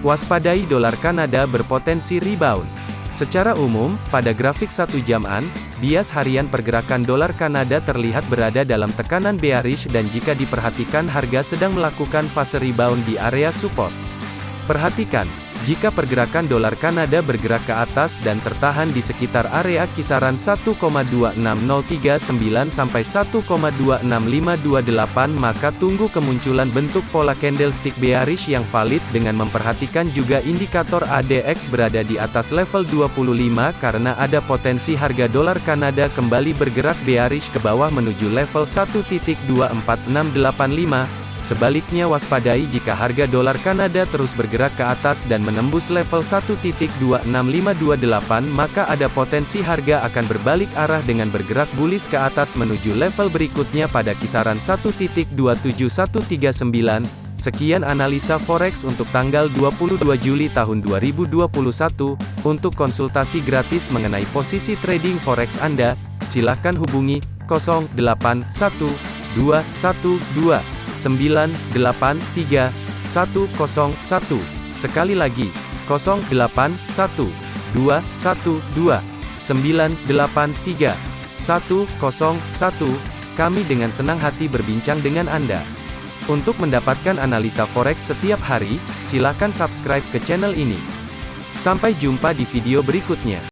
Waspadai dolar Kanada berpotensi rebound. Secara umum, pada grafik satu jaman, bias harian pergerakan dolar Kanada terlihat berada dalam tekanan bearish dan jika diperhatikan harga sedang melakukan fase rebound di area support. Perhatikan, jika pergerakan dolar Kanada bergerak ke atas dan tertahan di sekitar area kisaran 1,26039 sampai 1,26528 maka tunggu kemunculan bentuk pola candlestick bearish yang valid dengan memperhatikan juga indikator ADX berada di atas level 25 karena ada potensi harga dolar Kanada kembali bergerak bearish ke bawah menuju level 1.24685 Sebaliknya waspadai jika harga dolar Kanada terus bergerak ke atas dan menembus level 1.26528 maka ada potensi harga akan berbalik arah dengan bergerak bullish ke atas menuju level berikutnya pada kisaran 1.27139. Sekian analisa forex untuk tanggal 22 Juli tahun 2021. Untuk konsultasi gratis mengenai posisi trading forex Anda, silakan hubungi 081212 983 101. Sekali lagi, 081 212 983 101. Kami dengan senang hati berbincang dengan Anda. Untuk mendapatkan analisa forex setiap hari, silakan subscribe ke channel ini. Sampai jumpa di video berikutnya.